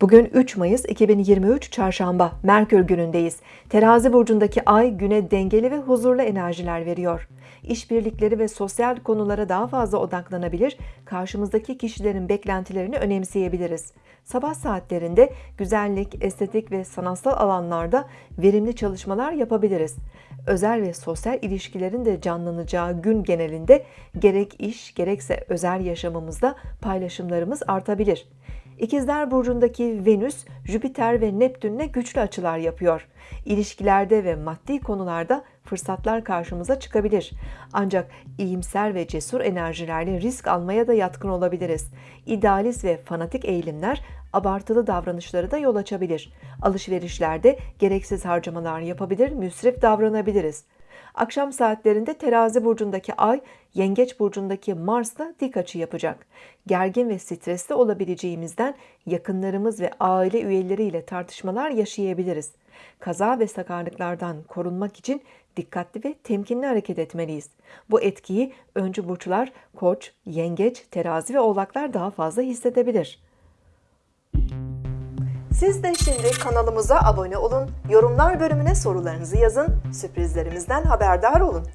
Bugün 3 Mayıs 2023 Çarşamba, Merkür günündeyiz. Terazi burcundaki ay güne dengeli ve huzurlu enerjiler veriyor. İşbirlikleri ve sosyal konulara daha fazla odaklanabilir, karşımızdaki kişilerin beklentilerini önemseyebiliriz. Sabah saatlerinde güzellik, estetik ve sanatsal alanlarda verimli çalışmalar yapabiliriz. Özel ve sosyal ilişkilerin de canlanacağı gün genelinde gerek iş gerekse özel yaşamımızda paylaşımlarımız artabilir. İkizler burcundaki Venüs, Jüpiter ve Neptünle güçlü açılar yapıyor. İlişkilerde ve maddi konularda fırsatlar karşımıza çıkabilir. Ancak iyimser ve cesur enerjilerle risk almaya da yatkın olabiliriz. İdealist ve fanatik eğilimler abartılı davranışları da yol açabilir. Alışverişlerde gereksiz harcamalar yapabilir, müsrif davranabiliriz. Akşam saatlerinde terazi burcundaki ay, yengeç burcundaki Mars'la dik açı yapacak. Gergin ve stresli olabileceğimizden yakınlarımız ve aile üyeleriyle tartışmalar yaşayabiliriz. Kaza ve sakarlıklardan korunmak için dikkatli ve temkinli hareket etmeliyiz. Bu etkiyi öncü burçlar koç, yengeç, terazi ve oğlaklar daha fazla hissedebilir. Siz de şimdi kanalımıza abone olun, yorumlar bölümüne sorularınızı yazın, sürprizlerimizden haberdar olun.